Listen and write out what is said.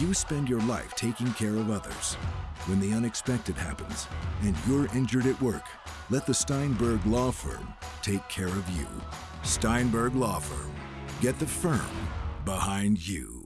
You spend your life taking care of others. When the unexpected happens and you're injured at work, let the Steinberg Law Firm take care of you. Steinberg Law Firm. Get the firm behind you.